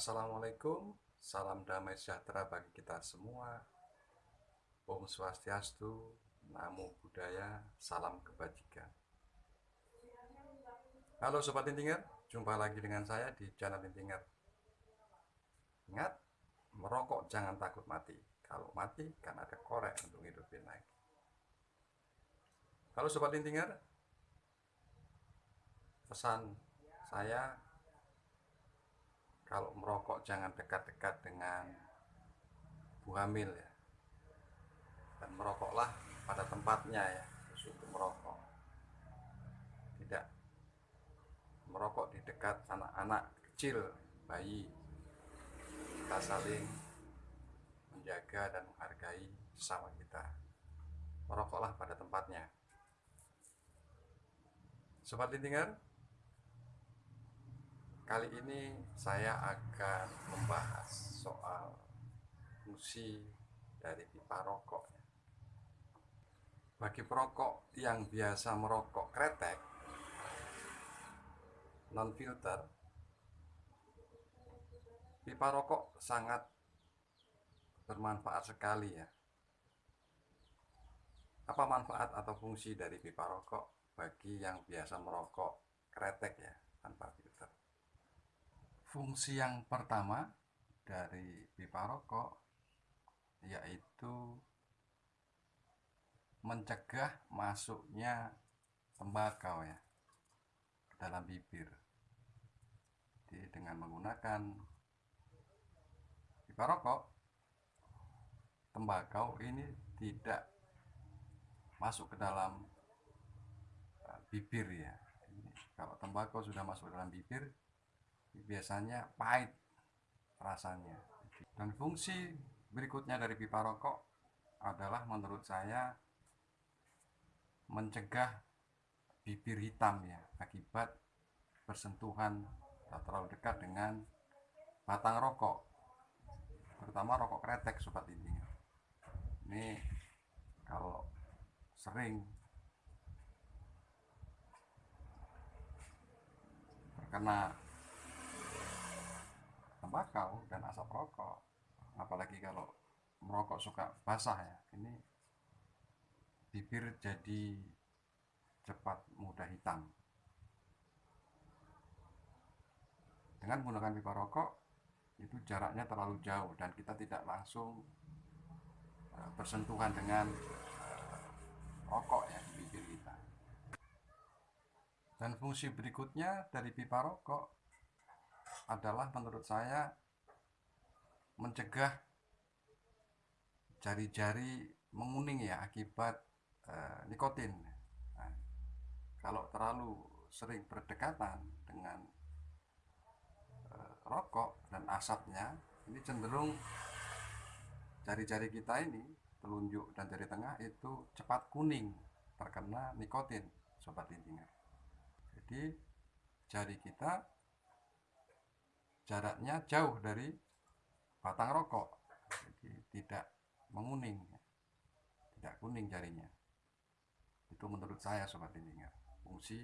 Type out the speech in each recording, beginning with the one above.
Assalamualaikum, salam damai sejahtera bagi kita semua. Om Swastiastu, Namo Buddhaya, salam kebajikan. Halo Sobat Intinger, jumpa lagi dengan saya di channel Intinger. Ingat, merokok jangan takut mati. Kalau mati kan ada korek untuk hidupin lagi. Halo Sobat Intinger, pesan saya kalau merokok jangan dekat-dekat dengan bu hamil ya. Dan merokoklah pada tempatnya ya untuk merokok. Tidak merokok di dekat anak-anak kecil bayi. Kita saling menjaga dan menghargai sesama kita. Merokoklah pada tempatnya. Sobat Lintingan Kali ini saya akan membahas soal fungsi dari pipa rokok. Bagi perokok yang biasa merokok kretek, non filter, pipa rokok sangat bermanfaat sekali ya. Apa manfaat atau fungsi dari pipa rokok bagi yang biasa merokok kretek ya tanpa filter? Fungsi yang pertama dari pipa rokok yaitu mencegah masuknya tembakau ya ke dalam bibir. Jadi dengan menggunakan pipa rokok, tembakau ini tidak masuk ke dalam uh, bibir ya. Kalau tembakau sudah masuk ke dalam bibir, biasanya pahit rasanya. Dan fungsi berikutnya dari pipa rokok adalah menurut saya mencegah bibir hitam ya akibat bersentuhan atau terlalu dekat dengan batang rokok terutama rokok kretek sobat intinya. Ini kalau sering terkena tembakau dan asap rokok. Apalagi kalau merokok suka basah ya ini bibir jadi cepat mudah hitam. Dengan menggunakan pipa rokok itu jaraknya terlalu jauh dan kita tidak langsung eh, bersentuhan dengan eh, rokok ya di bibir kita. Dan fungsi berikutnya dari pipa rokok adalah menurut saya mencegah jari-jari menguning ya akibat uh, nikotin. Nah, kalau terlalu sering berdekatan dengan uh, rokok dan asapnya, ini cenderung jari-jari kita ini, telunjuk dan jari tengah itu cepat kuning terkena nikotin, sobat lintingan. Jadi jari kita jaraknya jauh dari batang rokok. Jadi tidak menguning tidak kuning jarinya. Itu menurut saya sobat lintingan fungsi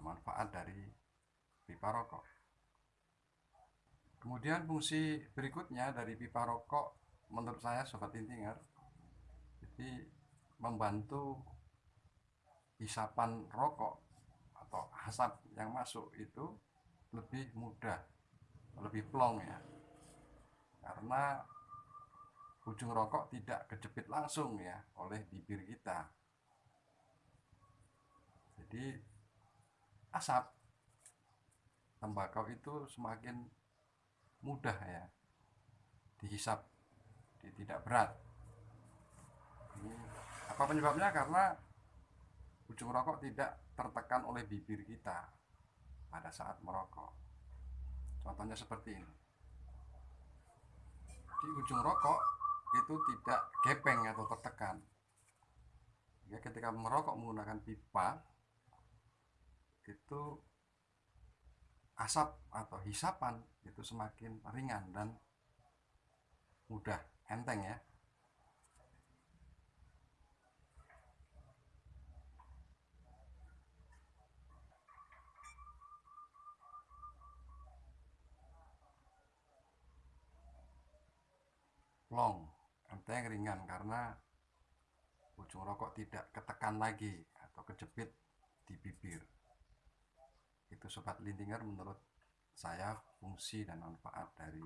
manfaat dari pipa rokok. Kemudian fungsi berikutnya dari pipa rokok menurut saya sobat lintingan jadi membantu hisapan rokok atau asap yang masuk itu lebih mudah lebih plong ya. Karena ujung rokok tidak kejepit langsung ya oleh bibir kita. Jadi asap tembakau itu semakin mudah ya dihisap tidak berat. Ini apa penyebabnya? Karena ujung rokok tidak tertekan oleh bibir kita pada saat merokok. Contohnya seperti ini. Di ujung rokok itu tidak gepeng atau tertekan. Ya, ketika merokok menggunakan pipa, itu asap atau hisapan itu semakin ringan dan mudah enteng ya long enteng ringan karena ujung rokok tidak ketekan lagi atau kejepit di bibir. Itu sobat lintinger menurut saya fungsi dan manfaat dari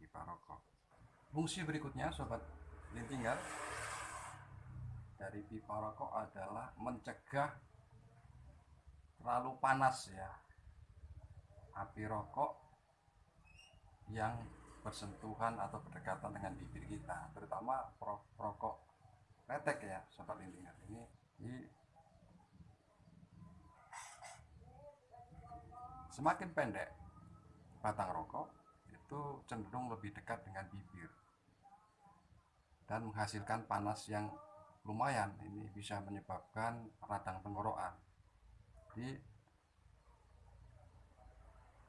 pipa rokok. Fungsi berikutnya sobat lintinger dari pipa rokok adalah mencegah terlalu panas ya. Api rokok yang bersentuhan atau berdekatan dengan bibir kita terutama rokok retek ya sobat lintingan ini di semakin pendek batang rokok itu cenderung lebih dekat dengan bibir dan menghasilkan panas yang lumayan. Ini bisa menyebabkan radang tenggorokan. Di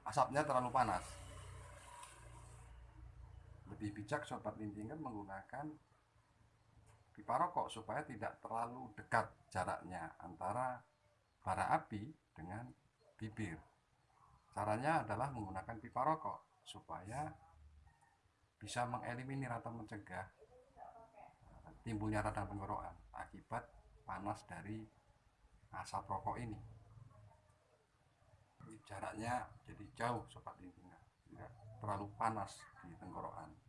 asapnya terlalu panas lebih bijak sobat lintingan menggunakan pipa rokok supaya tidak terlalu dekat jaraknya antara bara api dengan bibir. Caranya adalah menggunakan pipa rokok supaya bisa mengeliminir atau mencegah timbulnya radang tenggorokan akibat panas dari asap rokok ini. Jaraknya jadi jauh sobat intinya, tidak terlalu panas di tenggorokan.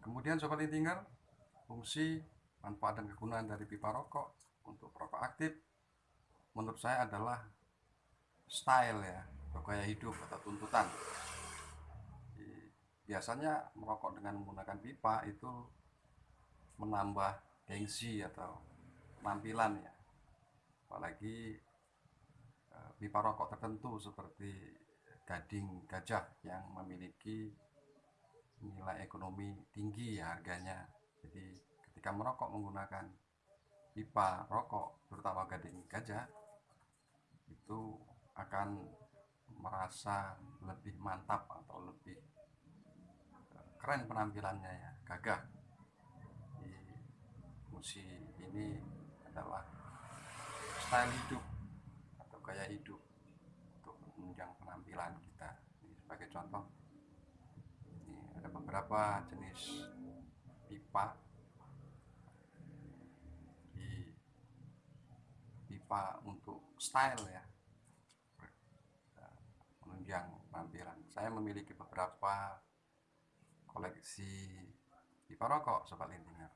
Kemudian sobat lintinger, fungsi, manfaat dan kegunaan dari pipa rokok untuk perokok aktif menurut saya adalah style ya, atau gaya hidup atau tuntutan. Biasanya merokok dengan menggunakan pipa itu menambah gengsi atau penampilan ya. Apalagi eh, pipa rokok tertentu seperti gading gajah yang memiliki nilai ekonomi tinggi ya harganya. Jadi ketika merokok menggunakan pipa rokok terutama gading gajah itu akan merasa lebih mantap atau lebih eh, keren penampilannya ya gagah. Di musi ini adalah style hidup atau gaya hidup untuk menunjang penampilan kita. Ini sebagai contoh beberapa jenis pipa? Di pipa untuk style ya. Menunjang tampilan saya memiliki beberapa koleksi pipa rokok sobat lintinger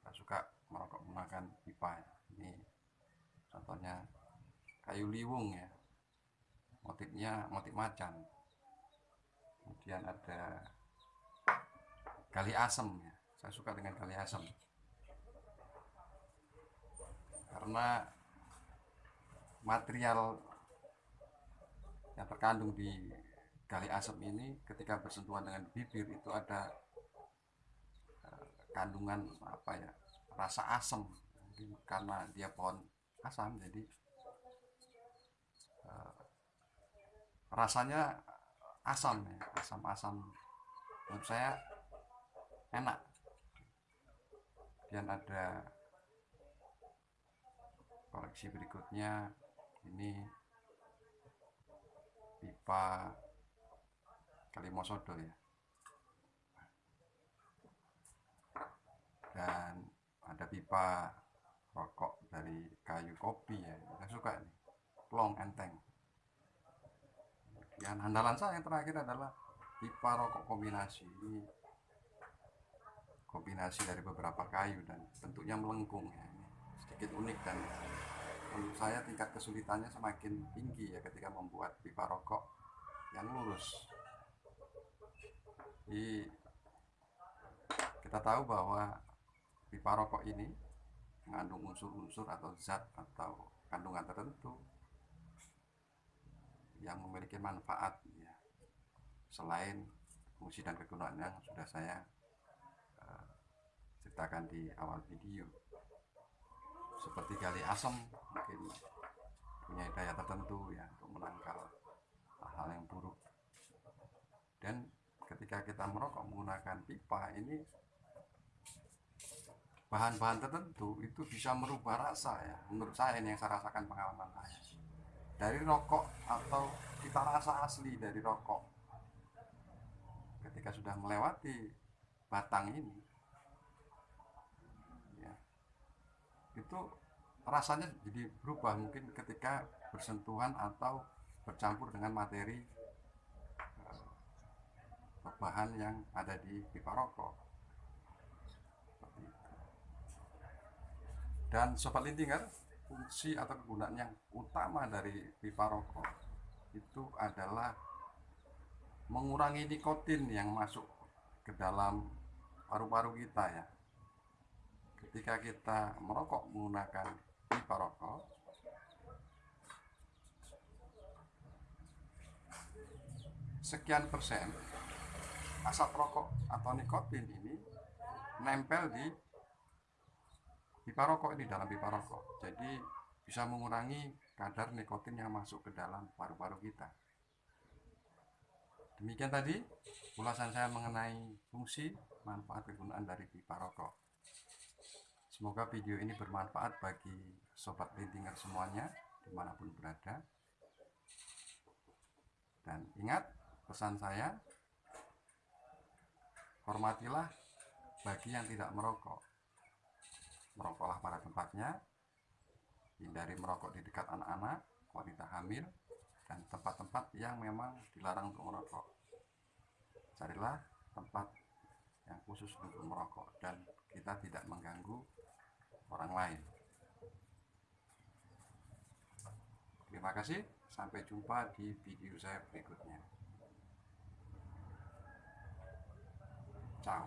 saya suka merokok menggunakan pipa. Ini contohnya kayu liwung ya. Motifnya motif macan. Kemudian ada kali asem ya. saya suka dengan kali asem. Karena material yang terkandung di kali asem ini ketika bersentuhan dengan bibir itu ada uh, kandungan apa ya rasa asam karena dia pohon asam jadi uh, rasanya asam ya asam-asam. Menurut saya enak. Dan ada koleksi berikutnya. Ini pipa kalimosodo ya. Dan ada pipa rokok dari kayu kopi ya. Saya suka nih long enteng. Kemudian andalan saya yang terakhir adalah pipa rokok kombinasi. Ini kombinasi dari beberapa kayu dan bentuknya melengkung ya. Sedikit unik dan menurut saya tingkat kesulitannya semakin tinggi ya ketika membuat pipa rokok yang lurus. Jadi, kita tahu bahwa pipa rokok ini mengandung unsur-unsur atau zat atau kandungan tertentu yang memiliki manfaat ya. Selain fungsi dan kegunaan yang sudah saya ceritakan di awal video. Seperti gali asam mungkin punya daya tertentu ya untuk menangkal hal-hal yang buruk. Dan ketika kita merokok menggunakan pipa ini bahan-bahan tertentu itu bisa merubah rasa ya. Menurut saya ini yang saya rasakan pengalaman saya. Dari rokok atau kita rasa asli dari rokok. Ketika sudah melewati batang ini ya, itu rasanya jadi berubah mungkin ketika bersentuhan atau bercampur dengan materi eh, bahan yang ada di pipa rokok. Dan sobat lintinger fungsi atau kegunaan yang utama dari pipa rokok itu adalah mengurangi nikotin yang masuk ke dalam paru-paru kita ya ketika kita merokok menggunakan pipa rokok sekian persen asap rokok atau nikotin ini nempel di pipa rokok ini dalam pipa rokok. Jadi bisa mengurangi kadar nikotin yang masuk ke dalam paru-paru kita. Demikian tadi ulasan saya mengenai fungsi manfaat kegunaan dari pipa rokok semoga video ini bermanfaat bagi sobat lintinger semuanya di mana pun berada. Dan ingat pesan saya hormatilah bagi yang tidak merokok. Merokoklah pada tempatnya hindari merokok di dekat anak-anak wanita hamil dan tempat-tempat yang memang dilarang untuk merokok. Carilah tempat yang khusus untuk merokok dan kita tidak mengganggu orang lain. Terima kasih, sampai jumpa di video saya berikutnya. Ciao.